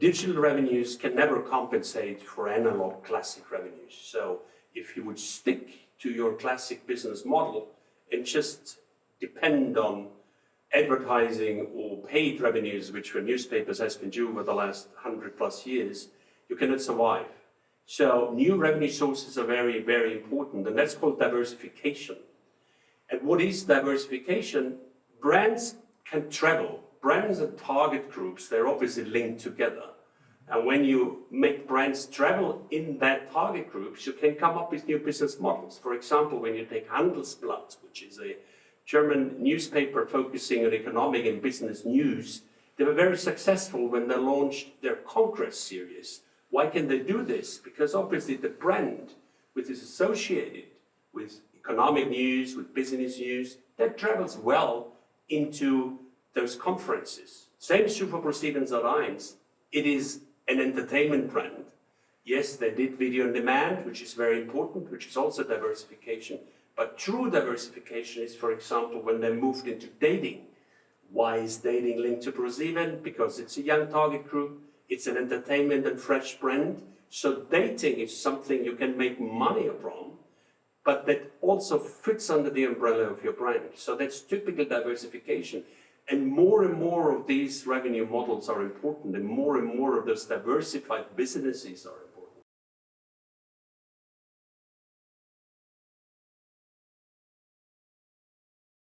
digital revenues can never compensate for analog classic revenues. So if you would stick to your classic business model and just depend on advertising or paid revenues, which for newspapers has been due over the last 100 plus years, you cannot survive. So new revenue sources are very, very important, and that's called diversification. And what is diversification? Brands can travel. Brands and target groups, they're obviously linked together. And when you make brands travel in that target groups, you can come up with new business models. For example, when you take Handelsblatt, which is a German newspaper focusing on economic and business news, they were very successful when they launched their Congress series. Why can they do this? Because obviously the brand, which is associated with economic news, with business news, that travels well into those conferences. Same is true for ProSiebenSat.1. It is an entertainment brand. Yes, they did video on demand, which is very important, which is also diversification. But true diversification is, for example, when they moved into dating. Why is dating linked to ProSieben? Because it's a young target group, it's an entertainment and fresh brand. So dating is something you can make money from, but that also fits under the umbrella of your brand. So that's typical diversification. And more and more of these revenue models are important and more and more of those diversified businesses are